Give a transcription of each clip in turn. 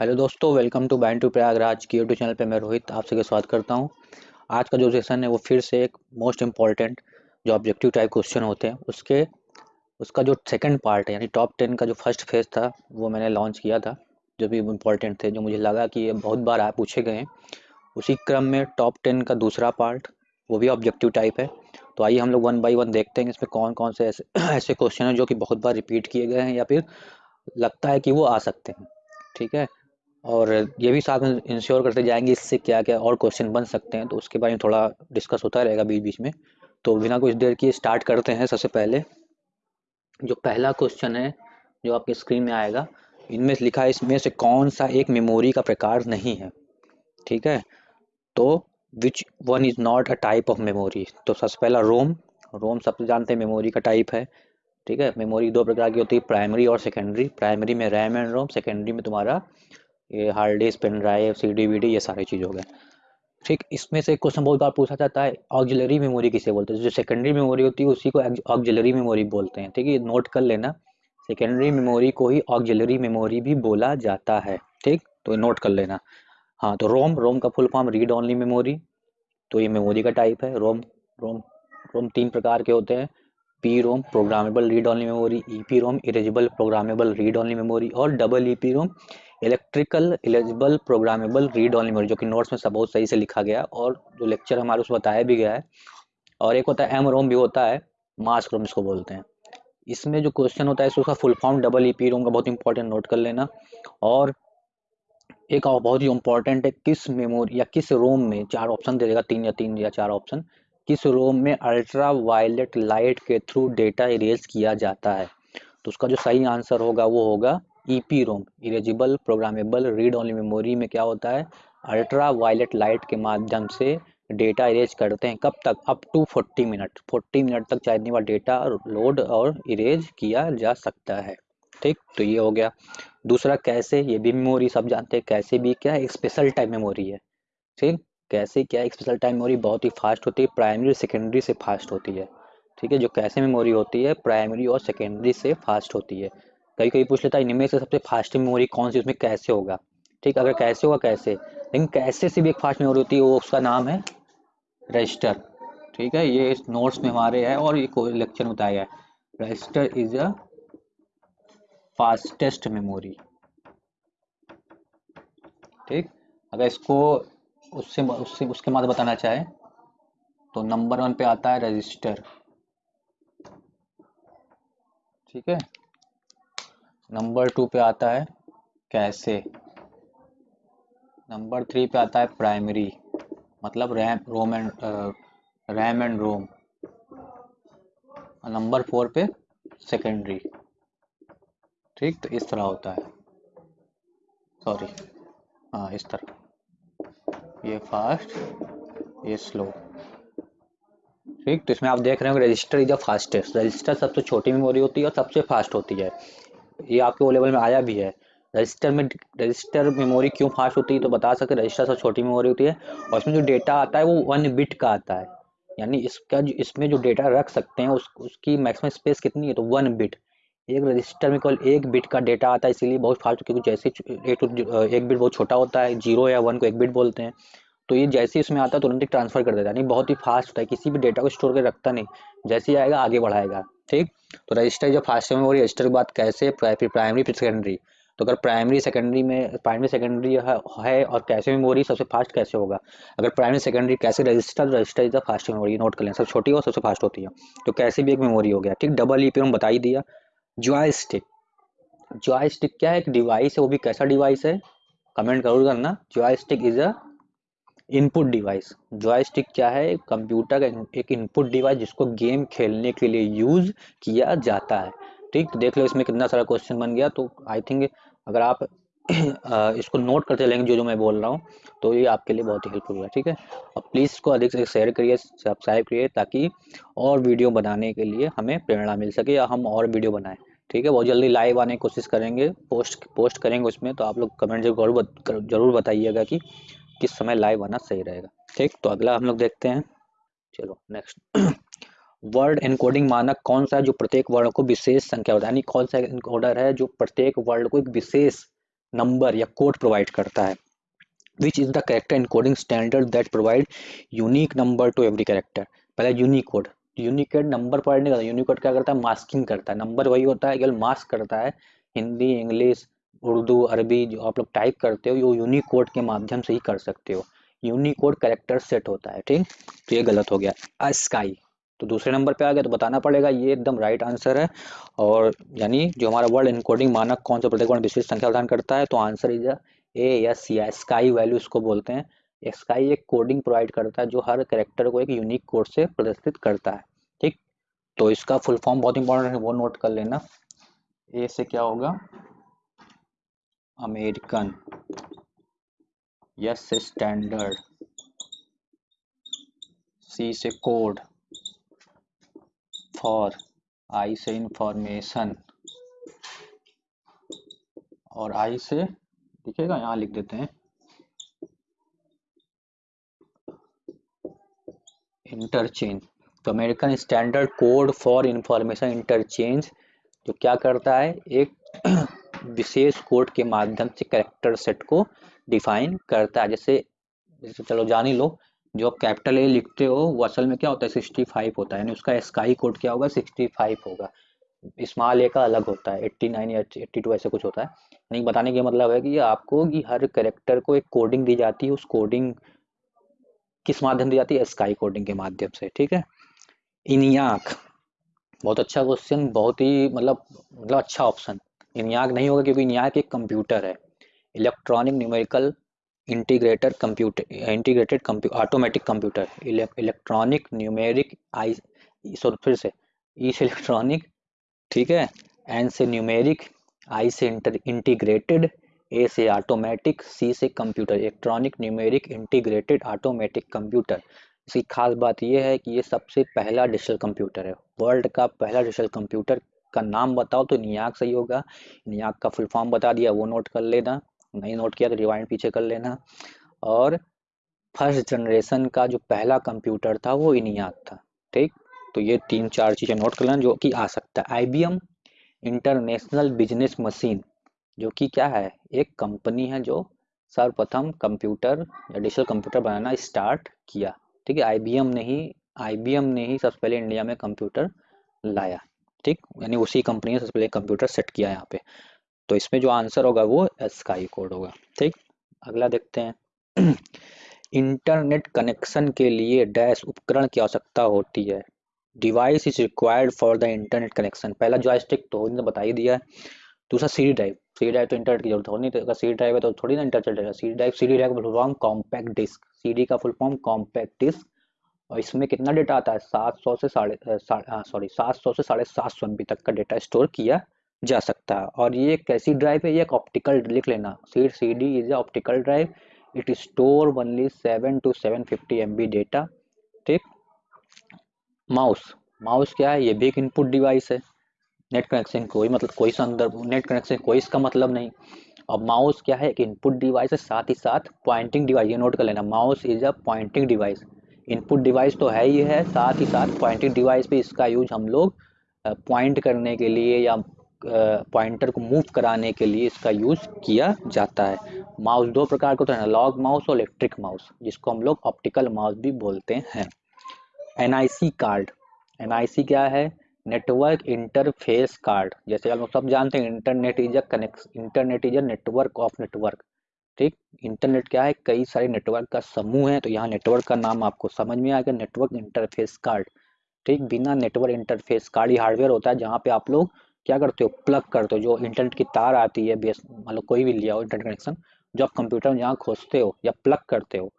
Hello दोस्तों, welcome to band two Prayagraj की YouTube channel पे मैं रोहित आप सभी स्वागत करता हूँ। आज का जो सेशन है वो फिर से एक मोस्ट इंपॉर्टेंट जो ऑब्जेक्टिव टाइप क्वेश्चन होते हैं, उसके, उसका जो सेकंड पार्ट है, यानी टॉप टेन का जो फ़र्स्ट फ़ेज़ था, वो मैंने लॉन्च किया था, जो भी इम्पोर्टेंट थे, जो मुझे लगा कि ये बहुत बार आप पूछे गए हैं। उसी क्रम में टॉप टेन का दूसरा पार्ट वो भी ऑब्जेक्टिव टाइप है। तो आइए हम लोग वन बाई वन देखते हैं इसमें कौन कौन से ऐसे ऐसे क्वेश्चन हैं जो कि बहुत बार रिपीट किए गए हैं या फिर लगता है कि वो आ सकते हैं। ठीक है? और ये भी साथ में इंश्योर करते जाएँगे इससे क्या क्या और क्वेश्चन बन सकते हैं तो उसके बारे में थोड़ा डिस्कस होता रहेगा बीच बीच में। तो बिना कुछ देर की स्टार्ट करते हैं सबसे पहले। जो पहला क्वेश्चन है, जो आपके स्क्रीन में आएगा, इनमें लिखा है, इसमें से कौन सा एक मेमोरी का प्रकार नहीं है? ठीक है? तो which one is not a type of memory तो सबसे पहला रोम रोम सबसे जानते हैं मेमोरी का टाइप है। ठीक है? मेमोरी दो प्रकार की होती है प्राइमरी और सेकेंडरी प्राइमरी में रैम एंड रोम सेकेंडरी में तुम्हारा ये hard disk pen drive C D V D ये सारी चीज़ हो गए ठीक, इसमें से क्वेश्चन बहुत बार पूछा जाता है ऑक्जिलरी मेमोरी किसे बोलते हैं? जो सेकेंडरी मेमोरी होती है, उसी को ऑक्जिलरी मेमोरी बोलते हैं। ठीक है नोट कर लेना सेकेंडरी मेमोरी को ही ऑक्जिलरी मेमोरी भी बोला जाता है। ठीक तो नोट कर लेना। हाँ तो रोम रोम का full form read only memory तो ये मेमोरी का टाइप है। रोम रोम रोम तीन प्रकार के होते हैं P ROM programmable read only memory E P ROM erasable programmable read only memory और double E P ROM electrical eligible programmable read only memory जो कि नोट्स में सब बहुत सही से लिखा गया और जो लेक्चर हमारे उसमें बताया भी गया है। और एक होता है एम रोम भी होता है मास रोम इसको बोलते हैं। इसमें जो क्वेश्चन होता है उसका full form double E P ROM का बहुत इंपॉर्टेंट नोट कर लेना। और एक और बहुत ही इंपॉर्टेंट है, किस मेमोरी या किस रोम में चार ऑप्शन दे देगा, तीन या तीन या चार ऑप्शन किस रोम में अल्ट्रा वायलेट लाइट के थ्रू डेटा इरेज किया जाता है? तो उसका जो सही आंसर होगा, वो होगा EP ROM erasable programmable read only memory में क्या होता है? अल्ट्रा वायलेट लाइट के माध्यम से डेटा इरेज करते हैं। कब तक? अप टू 40 मिनट 40 मिनट तक चाहे इतनी बार डेटा लोड और इरेज किया जा सकता है। ठीक? तो ये हो गया। दूसरा, कैसे? ये भी मेमोरी सब जानते हैं। कैसे भी क्या? एक स्पेशल टाइप मेमोरी है। ठीक? कैसे क्या? एक स्पेशल टाइम मेमोरी बहुत ही फास्ट होती है। प्राइमरी सेकेंडरी से फास्ट होती है। ठीक है? जो कैसे मेमोरी होती है? प्राइमरी और सेकेंडरी से फास्ट होती है। कभी कभी पूछ लेता है, इनमें से सबसे फास्ट मेमोरी कौन सी, उसमें कैसे होगा? ठीक, अगर कैसे होगा, कैसे? लेकिन कैसे से भी एक फास्ट मेमोरी होती है, वो उसका नाम है रजिस्टर ठीक है, ये इस नोट्स में हमारे है और ये लेक्चर बताया है। Register is a fastest memory ठीक, अगर इसको, उससे उससे, उसके बाद बताना चाहे तो नंबर वन पे आता है रजिस्टर ठीक है? नंबर टू पे आता है कैसे? नंबर थ्री पे आता है प्राइमरी मतलब RAM, ROM and RAM and ROM. Number four पे सेकेंडरी। ठीक तो इस तरह होता है। सॉरी हाँ इस तरह। ये फास्ट, ये स्लो। ठीक तो इसमें आप देख रहे हो register is the fastest. Register सबसे छोटी मेमोरी होती है और सबसे फास्ट होती है। ये आपके ओ लेवल में आया भी है। रजिस्टर में रजिस्टर मेमोरी क्यों फास्ट होती है तो बता सकते रजिस्टर सबसे छोटी मेमोरी होती है, और इसमें जो डेटा आता है वो वन बिट का आता है। यानी इसका जो, इसमें जो डेटा रख सकते हैं, उस, उसकी मैक्सिमम स्पेस कितनी है तो वन बिट एक रजिस्टर में केवल एक बिट का डेटा आता है, इसीलिए बहुत फास्ट क्योंकि जैसे एक एक बिट बहुत छोटा होता है ज़ीरो या वन को एक बिट बोलते हैं तो ये जैसे इसमें आता है, तुरंत ही ट्रांसफ़र कर देता है। यानी बहुत ही फास्ट होता है, किसी भी डेटा को स्टोर कर रखता नहीं। जैसे ही आएगा, आगे बढ़ाएगा। ठीक? तो रजिस्टर जो फास्ट मेमोरी रजिस्टर की बात कैसे फिर प्राइमरी फिर सेकेंडरी तो अगर प्राइमरी सेकेंडरी में प्राइमरी सेकेंडरी है और कैसे मेमोरी सबसे फास्ट कैसे होगा? अगर प्राइमरी सेकेंडरी कैसे register register is the fast memory note कर लें सबसे छोटी हो, सबसे फास्ट होती है। तो कैसे भी एक मेमोरी हो गया ठीक? डबल ई पे हम बता ही दिया। जॉय स्टिक जॉय स्टिक क्या है? एक डिवाइस है, वो भी कैसा डिवाइस है? कमेंट ज़रूर करना। Joystick is a input device. Joystick क्या है? कंप्यूटर का एक इनपुट डिवाइस जिसको गेम खेलने के लिए यूज़ किया जाता है। ठीक, देख लो इसमें कितना सारा क्वेश्चन बन गया। तो आई थिंक अगर आप इसको नोट करते चलेंगे जो जो मैं बोल रहा हूँ तो ये आपके लिए बहुत ही हेल्पफुल है ठीक है? और प्लीज़ इसको अधिक से शेयर करिए सब्सक्राइब करिए, ताकि और वीडियो बनाने के लिए हमें प्रेरणा मिल सके या हम और वीडियो बनाएँ। ठीक है? बहुत जल्दी लाइव आने की कोशिश करेंगे। पोस्ट पोस्ट करेंगे उसमें तो आप लोग कमेंट ज़रूर ज़रूर बताइएगा कि किस समय लाइव आना सही रहेगा। ठीक तो अगला हम लोग देखते हैं। चलो नेक्स्ट वर्ड एनकोडिंग मानक कौन सा है जो प्रत्येक वर्ड को विशेष संख्या होता है? यानी कौन सा एनकोडर है जो प्रत्येक वर्ड को एक विशेष नंबर या कोड प्रोवाइड करता है? Which is the character encoding standard that provide unique number to every character पहले यूनिकोड यूनिकोड नंबर प्रोवाइड नहीं करता। यूनिकोड क्या करता है? मास्किंग करता है। नंबर वही होता है, केवल मास्क करता है। हिंदी इंग्लिश उर्दू, अरबी जो आप लोग टाइप करते हो, वो यूनिक कोड के माध्यम से ही कर सकते हो। यूनिकोड करेक्टर सेट होता है, ठीक? तो ये गलत हो गया। स्काई तो दूसरे नंबर पे आ गया तो बताना पड़ेगा, ये एकदम राइट आंसर है। और यानी जो हमारा वर्ल्ड इनकोडिंग मानक कौन सा प्रत्येक विशेष संख्या प्रदान करता है तो आंसर इज़ ए एस या स्काई वैल्यू इसको बोलते हैं। स्काई एक कोडिंग प्रोवाइड करता है, जो हर करेक्टर को एक यूनिक कोड से प्रदर्शित करता है, ठीक? तो इसका फुल फॉर्म बहुत इंपॉर्टेंट है, वो नोट कर लेना। ए से क्या होगा? अमेरिकन। यस से स्टैंडर्ड। सी, से कोड। फॉर, आई से इंफॉर्मेशन और आई से, दिखेगा? यहाँ लिख देते हैं। इंटरचेंज। तो American standard code for information interchange, जो क्या करता है? एक विशेष कोड के माध्यम से कैरेक्टर सेट को डिफाइन करता है। जैसे जैसे चलो जान ही लो, जो आप कैपिटल ए लिखते हो, वो असल में क्या होता है सिक्सटी फाइव होता है। यानी उसका स्काई कोड क्या होगा सिक्सटी फाइव होगा। स्मॉल ए का अलग होता है एट्टी नाइन या एट्टी टू ऐसे कुछ होता है। यानी बताने का मतलब है कि आपको, कि हर करेक्टर को एक कोडिंग दी जाती है, उस कोडिंग किस माध्यम दी जाती है स्काई कोडिंग के माध्यम से, ठीक है? इनियाक, बहुत अच्छा क्वेश्चन बहुत ही मतलब मतलब अच्छा ऑप्शन इनियाक नहीं होगा क्योंकि इनियाक एक कंप्यूटर है। Electronic numerical integrator computer integrated automatic computer electronic numeric I sorry फिर से ई से इलेक्ट्रॉनिक ठीक है एन से न्यूमेरिक आई से इंटर इंटीग्रेटेड ए से ऑटोमेटिक सी से computer electronic numeric integrated automatic computer इसकी खास बात यह है कि ये सबसे पहला डिजिटल कंप्यूटर है। वर्ल्ड का पहला डिजिटल कंप्यूटर का नाम बताओ तो नियाक सही होगा। नियाक का फुल फॉर्म बता दिया, वो नोट कर लेना, नहीं नोट किया तो रिवाइंड पीछे कर लेना। और फ़र्स्ट जनरेशन का जो पहला कंप्यूटर था, वो इनियाक था, ठीक? तो ये तीन चार चीज़ें नोट कर लेना जो कि आ सकता है। आई इंटरनेशनल बिज़नेस मशीन जो कि क्या है? एक कंपनी है जो सर्वप्रथम कंप्यूटर या डिजिटल कंप्यूटर बनाना स्टार्ट किया, ठीक है? आईबीएम ने ही आईबीएम ने ही सबसे पहले इंडिया में कंप्यूटर लाया। ठीक? यानी उसी कंपनी ने सबसे पहले कंप्यूटर सेट किया यहाँ पे। तो इसमें जो आंसर होगा वो स्काई कोड होगा, ठीक? अगला देखते हैं। इंटरनेट कनेक्शन के लिए डैश उपकरण की आवश्यकता होती है। Device is required for the internet connection पहला जॉयस्टिक तो ने बता ही दिया है। दूसरा सी ड्राइव सी ड्राइव तो इंटरनेट की ज़रूरत होनी तो अगर सी ड्राइव है तो थोड़ी ना इंटरनेट चलेगा सी ड्राइव सी ड्राइव का full form compact disc CD का फुल फॉर्म कॉम्पैक्ट डिस्क और इसमें कितना डेटा आता है? सात सौ से साढ़े सॉरी सात सौ से साढ़े सात सौ एमबी तक का डेटा स्टोर किया जा सकता है। और ये कैसी ड्राइव है? ये एक ऑप्टिकल लिख लेना। C C D is a optical drive it store only seven two seven fifty M B data ठीक? माउस माउस क्या है? ये भी एक इनपुट डिवाइस है। नेट कनेक्शन कोई मतलब कोई संदर्भ नेट कनेक्शन कोई इसका मतलब नहीं। अब माउस क्या है? एक इनपुट डिवाइस है, साथ ही साथ पॉइंटिंग डिवाइस ये नोट कर लेना। Mouse is a pointing device input device तो है ही है, साथ ही साथ पॉइंटिंग डिवाइस पे इसका यूज़ हम लोग पॉइंट करने के लिए या पॉइंटर को मूव कराने के लिए इसका यूज़ किया जाता है। माउस दो प्रकार के होते हैं, एनालॉग माउस और इलेक्ट्रिक माउस, जिसको हम लोग ऑप्टिकल माउस भी बोलते हैं। एनआईसी कार्ड, एनआईसी क्या है? नेटवर्क इंटरफेस कार्ड, जैसे हम लोग सब जानते हैं, internet is a connect, internet is a network of network. ठीक? इंटरनेट क्या है? कई सारे नेटवर्क का समूह है तो यहाँ नेटवर्क का नाम आपको समझ में आएगा नेटवर्क इंटरफेस कार्ड ठीक? बिना नेटवर्क इंटरफेस कार्ड ही हार्डवेयर होता है जहाँ पे आप लोग क्या करते हो? प्लग करते हो जो इंटरनेट की तार आती है बेस मतलब कोई भी लिया हो इंटरनेट कनेक्शन जो आप कंप्यूटर में जहाँ खोजते हो या प्लग करते हो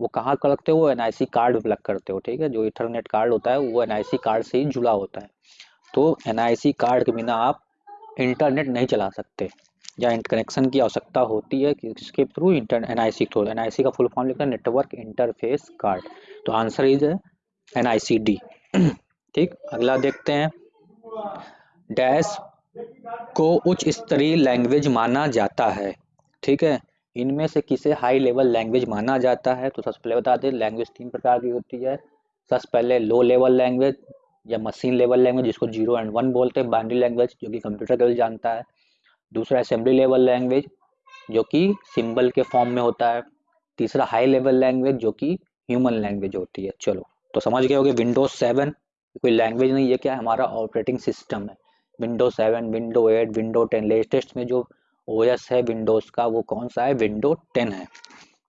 वो कहाँ करते हो? एन कार्ड प्लग करते हो ठीक है? जो इंटरनेट कार्ड होता है वो एनआईसी कार्ड से ही जुड़ा होता है। तो एनआईसी कार्ड के बिना आप इंटरनेट नहीं चला सकते। या कनेक्शन की आवश्यकता होती है इसके through inter N I C through N I C का फुल फॉर्म लिखा है नेटवर्क इंटरफेस कार्ड तो answer is N I C D ठीक, अगला देखते हैं। डैश को उच्च स्तरीय लैंग्वेज माना जाता है। ठीक है, इनमें से किसे हाई लेवल लैंग्वेज माना जाता है? तो सबसे पहले बता दें लैंग्वेज तीन प्रकार की होती है। सबसे पहले लो लेवल लैंग्वेज या मशीन लेवल लैंग्वेज जिसको ज़ीरो एंड वन बोलते हैं बाइनरी लैंग्वेज जो कि कंप्यूटर केवल जानता है। दूसरा असेंबली लेवल लैंग्वेज जो कि सिंबल के फॉर्म में होता है। तीसरा हाई लेवल लैंग्वेज जो कि ह्यूमन लैंग्वेज होती है। चलो तो समझ गए होगे विंडोज़ सेवन कोई लैंग्वेज नहीं है क्या? हमारा ऑपरेटिंग सिस्टम है। Window seven window eight window ten latest में जो ओएस है विंडोज़ का, वो कौन सा है? विंडो टेन है।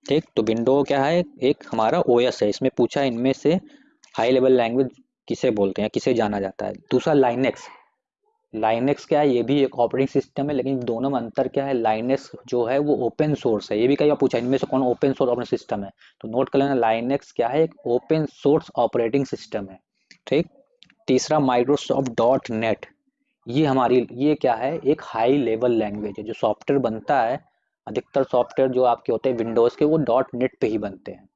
ठीक तो विंडो क्या है? एक हमारा ओएस है। इसमें पूछा इनमें से हाई लेवल लैंग्वेज किसे बोलते हैं किसे जाना जाता है? दूसरा लाइनेक्स लाइनेक्स क्या है? ये भी एक ऑपरेटिंग सिस्टम है, लेकिन दोनों में अंतर क्या है? लाइनेक्स जो है, वो ओपन सोर्स है। ये भी कई बार पूछा, इनमें से कौन ओपन सोर्स ऑपरेटिंग सिस्टम है? तो नोट कर लेना लाइनेक्स क्या है? एक ओपन सोर्स ऑपरेटिंग सिस्टम है। ठीक? तीसरा माइक्रोसॉफ्ट डॉट नेट ये हमारी, ये क्या है? एक हाई लेवल लैंग्वेज है, जो सॉफ्टवेयर बनता है। अधिकतर सॉफ्टवेयर जो आपके होते हैं विंडोज़ के, वो डॉट नेट पे ही बनते हैं।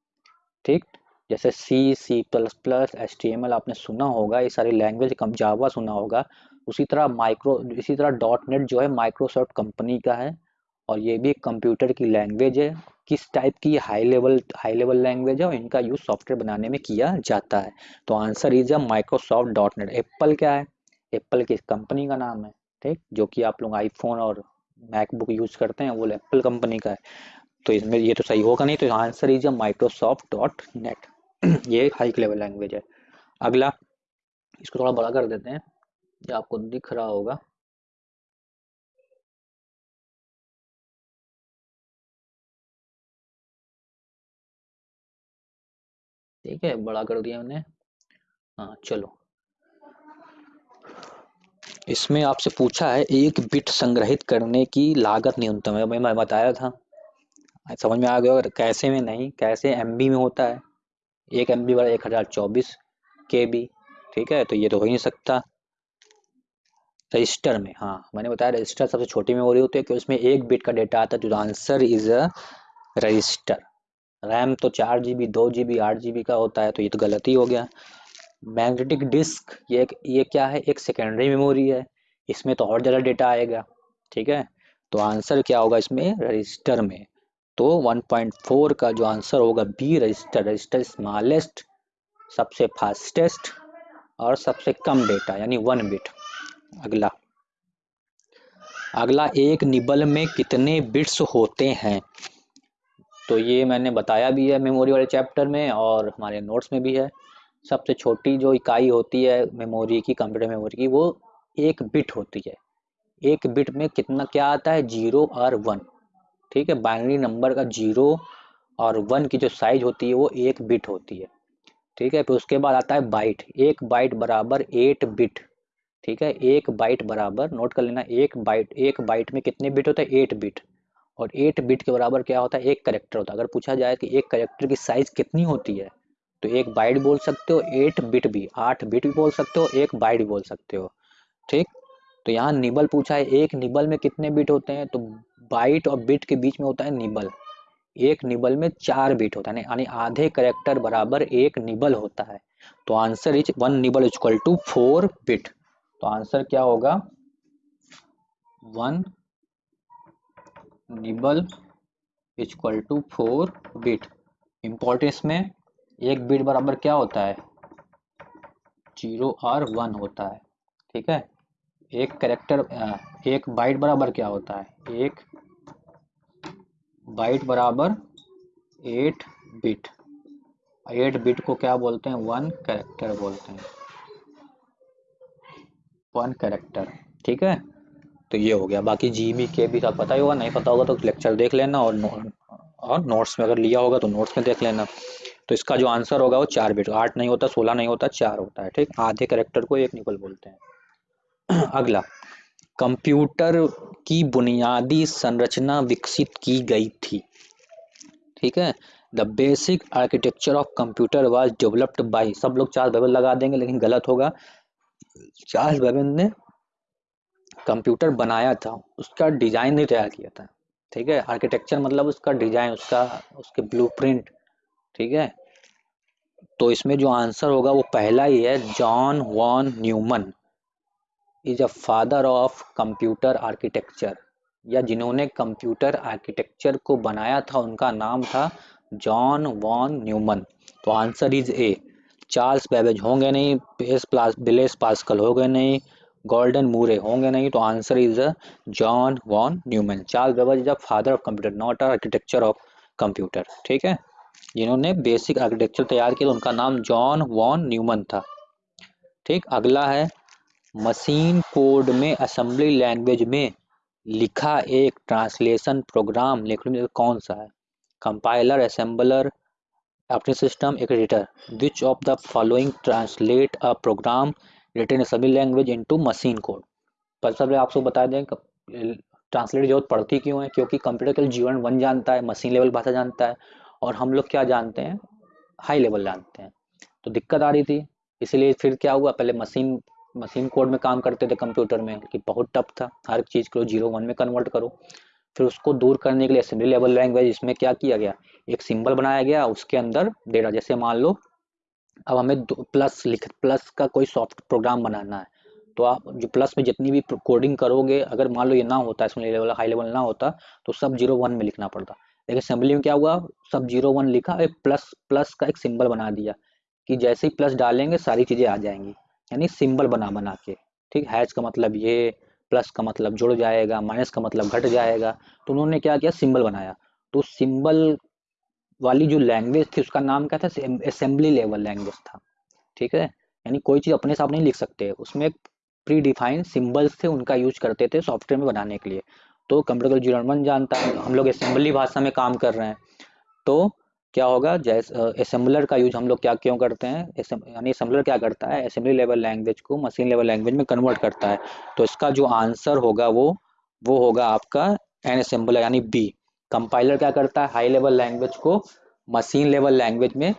ठीक? जैसे C C plus plus S T M L आपने सुना होगा, ये सारी लैंग्वेज कम जावा सुना होगा। उसी तरह माइक्रो इसी तरह डॉट नेट जो है माइक्रोसॉफ्ट कंपनी का है और ये भी एक कंप्यूटर की लैंग्वेज है। किस टाइप की high level high level language है और इनका यूज़ सॉफ्टवेयर बनाने में किया जाता है। तो answer is a Microsoft dot net Apple क्या है? एप्पल की कंपनी का नाम है, ठीक? जो कि आप लोग आईफोन और मैकबुक यूज़ करते हैं, वो एप्पल कंपनी का है। तो इसमें ये तो सही होगा, नहीं तो answer is a Microsoft dot net ये हाई लेवल लैंग्वेज है। अगला, इसको थोड़ा बड़ा कर देते हैं। ये आपको दिख रहा होगा। ठीक है, बड़ा कर दिया हमने। हाँ चलो। इसमें आपसे पूछा है, एक बिट संग्रहित करने की लागत न्यूनतम है, मैं बताया था। समझ में आ गया और कैसे में नहीं, कैसे एमबी में होता है। एक एम बी बड़ा एक हज़ार चौबीस के बी ठीक है तो ये तो हो ही नहीं सकता। रजिस्टर में। हाँ मैंने बताया रजिस्टर सबसे छोटी मेमोरी होती है कि उसमें एक बिट का डेटा आता है तो answer is a register RAM तो चार जी बी दो जी बी आठ जी बी का होता है तो ये तो गलती हो गया। मैग्नेटिक डिस्क ये ये क्या है? एक सेकेंडरी मेमोरी है। इसमें तो और ज़्यादा डेटा आएगा, ठीक है? तो आंसर क्या होगा इसमें? रजिस्टर में। तो 1.4 का जो आंसर होगा बी रजिस्टर रजिस्टर स्मॉलेस्ट सबसे फास्टेस्ट और सबसे कम डेटा यानी वन बिट अगला। अगला, एक निबल में कितने बिट्स होते हैं? तो ये मैंने बताया भी है मेमोरी वाले चैप्टर में और हमारे नोट्स में भी है। सबसे छोटी जो इकाई होती है मेमोरी की, कंप्यूटर मेमोरी की, वो एक बिट होती है। एक बिट में कितना, क्या आता है? ज़ीरो और वन। ठीक है? बाइनरी नंबर का ज़ीरो और वन की जो साइज़ होती है, वो एक बिट होती है। ठीक है? फिर उसके बाद आता है बाइट। एक बाइट बराबर एट बिट। ठीक है, एक बाइट बराबर नोट कर लेना, एक बाइट एक बाइट में कितने बिट होते हैं? एट बिट और एट बिट के बराबर क्या होता है? एक करेक्टर होता है। अगर पूछा जाए कि एक करेक्टर की साइज़ कितनी होती है तो एक बाइट बोल सकते हो एट बिट भी, आठ बिट भी बोल सकते हो, एक बाइट भी बोल सकते हो। ठीक? तो यहाँ निबल पूछा है, एक निबल में कितने बिट होते हैं? तो बाइट और बिट के बीच में होता है निबल। एक निबल में चार बिट होता है, यानी आधे करेक्टर बराबर एक निबल होता है। तो answer is one nibble equal to four bit तो आंसर क्या होगा? One nibble equal to four bit. Importance में एक बिट बराबर क्या होता है? ज़ीरो और वन होता है। ठीक है? एक करेक्टर एक बाइट बराबर क्या होता है? एक बाइट बराबर एट बिट एट बिट को क्या बोलते हैं? वन करेक्टर बोलते हैं। वन कैरेक्टर ठीक है? तो ये हो गया। बाकी जी बी के भी सब पता ही होगा, नहीं पता होगा तो लेक्चर देख लेना और और नोट्स में अगर लिया होगा तो नोट्स में देख लेना। तो इसका जो आंसर होगा वो चार बिट आठ नहीं होता, सोलह नहीं होता, चार होता है, ठीक? आधे करेक्टर को एक निकल बोलते हैं। अगला। कंप्यूटर की बुनियादी संरचना विकसित की गई थी, ठीक है? The basic architecture of computer was developed by सब लोग चार बबल लगा देंगे, लेकिन गलत होगा। चार्ल्स बेबन ने कंप्यूटर बनाया था, उसका डिज़ाइन नहीं तैयार किया था, ठीक है? आर्किटेक्चर मतलब उसका डिज़ाइन, उसका, उसके ब्लूप्रिंट ठीक है? तो इसमें जो आंसर होगा वो पहला ही है, John von Neumann is a father of computer architecture या जिन्होंने कंप्यूटर आर्किटेक्चर को बनाया था, उनका नाम था जॉन वॉन न्यूमन। तो answer is A Charles Babbage होंगे नहीं, बेस प्लास, बिलेस पास्कल हो गए नहीं गोल्डन मूरे होंगे नहीं तो answer is John von Neumann. Charles Babbage is the father of computer, not architecture of computer, ठीक है? जिन्होंने बेसिक आर्किटेक्चर तैयार किया, उनका नाम जॉन वॉन न्यूमन था, ठीक? अगला है, मशीन कोड में, असेंबली लैंग्वेज में लिखा एक ट्रांसलेशन प्रोग्राम, लिखने कौन सा है? कंपाइलर, असेंबलर ऑपरेटिंग सिस्टम एक editor which of the following translate a program written assembly language into machine code पर सब आपको बता दें ट्रांसलेट ज़रूरत पड़ती क्यों है? क्योंकि कंप्यूटर केवल जीवन वन जानता है मशीन लेवल भाषा जानता है, और हम लोग क्या जानते हैं? हाई लेवल जानते हैं। तो दिक्कत आ रही थी, इसीलिए फिर क्या हुआ? पहले मशीन मशीन कोड में काम करते थे कंप्यूटर में, कि बहुत टफ था। हर चीज़ को ज़ीरो वन में कन्वर्ट करो। फिर उसको दूर करने के लिए असेंबली लेवल लैंग्वेज इसमें क्या किया गया? एक सिंबल बनाया गया, उसके अंदर डेटा जैसे मान लो, अब हमें प्लस लिख प्लस का कोई सॉफ्ट प्रोग्राम बनाना है। तो आप जो प्लस में जितनी भी कोडिंग करोगे, अगर मान लो ये ना होता इसमें लेवल हाई लेवल ना होता तो सब ज़ीरो वन में लिखना पड़ता। लेकिन असेंबली में क्या हुआ? सब ज़ीरो वन लिखा, एक प्लस प्लस का एक सिंबल बना दिया कि जैसे ही प्लस डालेंगे, सारी चीज़ें आ जाएँगी। यानी सिंबल बना बना के। ठीक? हैच का मतलब ये प्लस का मतलब जुड़ जाएगा, माइनस का मतलब घट जाएगा तो उन्होंने क्या किया? सिंबल बनाया। तो सिंबल वाली जो लैंग्वेज थी, उसका नाम क्या था? असेंबली लेवल लैंग्वेज था। ठीक है? यानी कोई चीज़ अपने साथ नहीं लिख सकते। उसमें प्री डिफाइन सिम्बल्स थे, उनका यूज़ करते थे सॉफ्टवेयर में बनाने के लिए। तो कंप्यूटर ज़ीरो वन जानता है। हम लोग असेंबली भाषा में काम कर रहे हैं। तो क्या होगा? जैसे असेंबलर का यूज़ हम लोग क्या क्यों करते हैं? यानी असेंबलर क्या करता है? असेंबली लेवल लैंग्वेज को मशीन लेवल लैंग्वेज में कन्वर्ट करता है। तो इसका जो आंसर होगा वो वो होगा आपका एन असेंबलर यानी बी कंपाइलर क्या करता है? हाई लेवल लैंग्वेज को मशीन लेवल लैंग्वेज में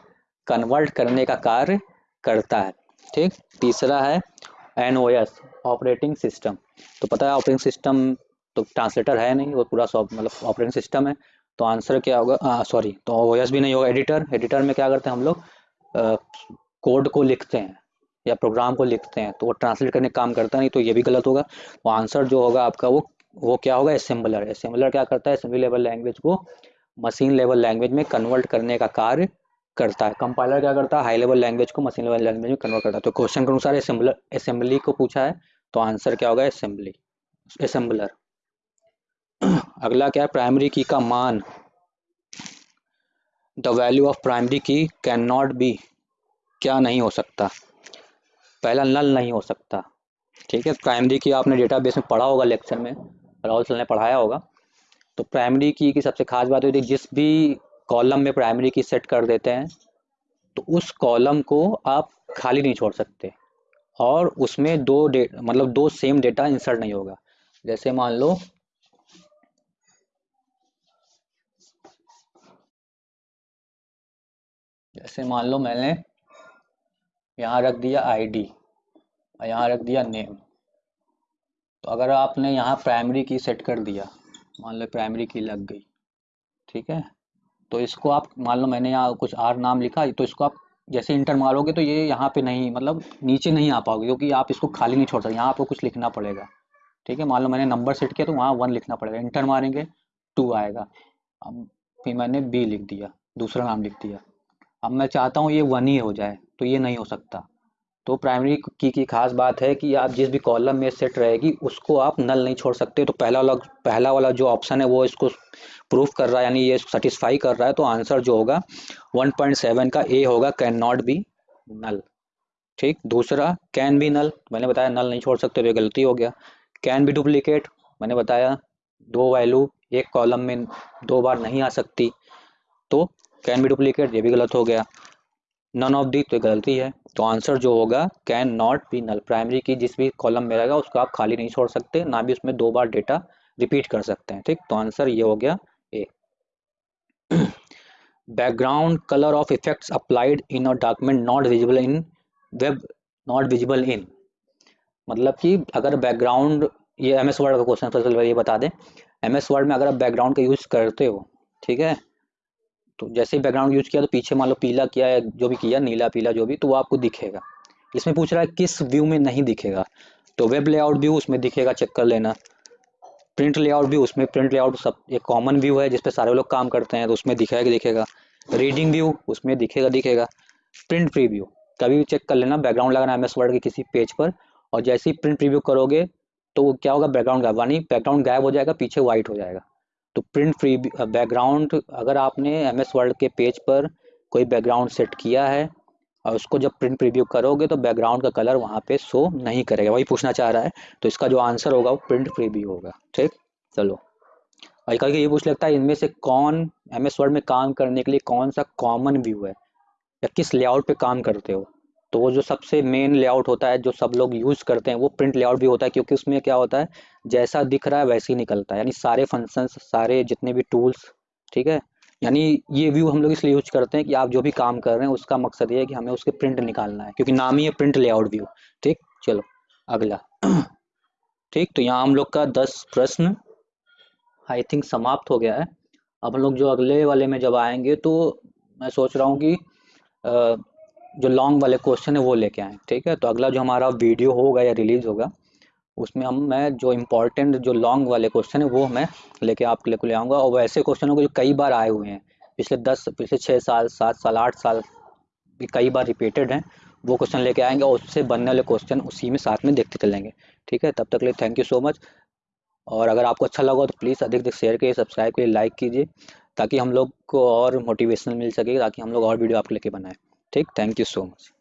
कन्वर्ट करने का कार्य करता है। ठीक? तीसरा है एन ऑपरेटिंग सिस्टम तो पता है ऑपरेटिंग सिस्टम तो ट्रांसलेटर है नहीं, वो पूरा मतलब ऑपरेटिंग सिस्टम है। तो आंसर क्या होगा? सॉरी तो ओ भी नहीं होगा एडिटर एडिटर में क्या करते हैं हम लोग? कोड को लिखते हैं या प्रोग्राम को लिखते हैं तो वो ट्रांसलेट करने का काम करता नहीं तो ये भी गलत होगा। वो आंसर जो होगा आपका, वो वो क्या होगा? असेंबलर असेंबलर क्या करता है? असेंबली लेवल लैंग्वेज को मशीन लेवल लैंग्वेज में कन्वर्ट करने का कार्य करता है। कंपाइलर क्या करता है? हाई लेवल लैंग्वेज को मशीन लेवल लैंग्वेज में कन्वर्ट करता है। तो क्वेश्चन के अनुसार असेंबलर असेंबली को पूछा है तो आंसर क्या होगा? असेंबली असेंबलर अगला क्या है? प्राइमरी की का मान. The value of primary key can not be क्या नहीं हो सकता? पहला नल नहीं हो सकता. ठीक है? प्राइमरी की आपने डेटाबेस में पढ़ा होगा लेक्चर में. राहुल सर ने पढ़ाया होगा. तो प्राइमरी की की सबसे खास बात होती है, जिस भी कॉलम में प्राइमरी की सेट कर देते हैं तो उस कॉलम को आप खाली नहीं छोड़ सकते. और उसमें दो डे मतलब दो सेम डेटा इंसर्ट नहीं होगा. जैसे मान लो जैसे मान लो मैंने यहाँ रख दिया आईडी और यहाँ रख दिया नेम तो अगर आपने यहाँ प्राइमरी की सेट कर दिया, मान लो प्राइमरी की लग गई, ठीक है? तो इसको आप, मान लो मैंने यहाँ कुछ आर नाम लिखा तो इसको आप जैसे इंटर मारोगे तो ये यहाँ पे नहीं मतलब नीचे नहीं आ पाओगे, क्योंकि आप इसको खाली नहीं छोड़ सकते, यहाँ आपको कुछ लिखना पड़ेगा, ठीक है? मान लो मैंने नंबर सेट किया तो वहाँ वन लिखना पड़ेगा इंटर मारेंगे टू आएगा। अब फिर मैंने बी लिख दिया, दूसरा नाम लिख दिया। अब मैं चाहता हूँ ये वन ही हो जाए तो ये नहीं हो सकता। तो प्राइमरी की की खास बात है कि आप जिस भी कॉलम में सेट रहेगी, उसको आप नल नहीं छोड़ सकते। तो पहला वाला पहला वाला जो ऑप्शन है, वो इसको प्रूफ कर रहा है, यानी ये सेटिस्फाई कर रहा है तो आंसर जो होगा 1.7 का ए होगा कैन नॉट बी नल ठीक? दूसरा कैन बी नल मैंने बताया नल नहीं छोड़ सकते तो गलती हो गया। कैन बी डुप्लीकेट मैंने बताया, दो वैल्यू एक कॉलम में दो बार नहीं आ सकती। तो कैन बी डुप्लीकेट ये भी गलत हो गया। नन ऑफ़ दी तो गलती है। तो आंसर जो होगा can not be null primary key जिस भी कॉलम में रहेगा, उसको आप खाली नहीं छोड़ सकते, ना भी उसमें दो बार डेटा रिपीट कर सकते हैं, ठीक? तो आंसर ये हो गया A background colour of effects applied in a document not visible in web not visible in मतलब कि अगर बैकग्राउंड ये एम एस वर्ड का क्वेश्चन ये बता दें। एम एस वर्ड में अगर आप बैकग्राउंड का यूज़ करते हो, ठीक है? तो जैसे ही बैकग्राउंड यूज़ किया तो पीछे मान लो पीला किया है जो भी किया, नीला, पीला जो भी तो वो आपको दिखेगा। इसमें पूछ रहा है किस व्यू में नहीं दिखेगा। तो वेब लेआउट व्यू उसमें दिखेगा चेक कर लेना। प्रिंट लेआउट व्यू उसमें प्रिंट लेआउट सब, एक कॉमन व्यू है, जिसपे सारे लोग काम करते हैं तो उसमें दिखेगा दिखेगा। रीडिंग व्यू उसमें दिखेगा दिखेगा। प्रिंट प्री व्यू कभी भी चेक कर लेना बैकग्राउंड लगाना एम एस वर्ड के किसी पेज पर, और जैसे ही प्रिंट प्रीव्यू करोगे तो क्या होगा बैकग्राउंड गायब यानी बैकग्राउंड गायब हो जाएगा, पीछे व्हाइट हो जाएगा। तो प्रिंट फ्री बैकग्राउंड अगर आपने एम एस वर्ल्ड के पेज पर कोई बैकग्राउंड सेट किया है, और उसको जब प्रिंट प्रीव्यू करोगे तो बैकग्राउंड का कलर वहाँ पे शो नहीं करेगा। वही पूछना चाह रहा है तो इसका जो आंसर होगा वो प्रिंट प्रीव्यू होगा। ठीक? चलो। और कल ये पूछ लगता है, इनमें से कौन एम एस वर्ड में काम करने के लिए कौन सा कॉमन व्यू है? या किस लेआउट पे काम करते हो? तो वो जो सबसे मेन लेआउट होता है, जो सब लोग यूज़ करते हैं, वो प्रिंट लेआउट भी होता है, क्योंकि उसमें क्या होता है, जैसा दिख रहा है वैसे ही निकलता है। यानी सारे फ़ंक्शंस सारे जितने भी टूल्स ठीक है? यानी ये व्यू हम लोग इसलिए यूज़ करते हैं कि आप जो भी काम कर रहे हैं, उसका मकसद ये है कि हमें उसके प्रिंट निकालना है, क्योंकि नाम ही है प्रिंट लेआउट व्यू ठीक? चलो, अगला। ठीक तो यहाँ हम लोग का दस प्रश्न आई थिंक समाप्त हो गया है। अब हम लोग जो अगले वाले में जब आएँगे तो मैं सोच रहा हूँ कि जो लॉन्ग वाले क्वेश्चन है वो लेके आए, ठीक है? तो अगला जो हमारा वीडियो होगा या रिलीज़ होगा, उसमें हम, मैं जो इम्पोर्टेंट जो लॉन्ग वाले क्वेश्चन है वो मैं लेके आपके लिए ले आऊँगा। और वो ऐसे क्वेश्चन होंगे जो कई बार आए हुए हैं। पिछले दस, पिछले छः साल, सात साल, आठ साल भी कई बार रिपीटेड हैं। वो क्वेश्चन लेके आएँगे और उससे बनने वाले क्वेश्चन उसी में साथ में देखते चलेंगे, ठीक है? तब तक लिए थैंक यू सो मच और अगर आपको अच्छा लगा तो प्लीज़ अधिक अधिक शेयर करिए सब्सक्राइब करिए लाइक कीजिए, ताकि हम लोग को और मोटिवेशन मिल सके, ताकि हम लोग और वीडियो आपके लेके बनाएँ। ठीक थैंक यू सो मच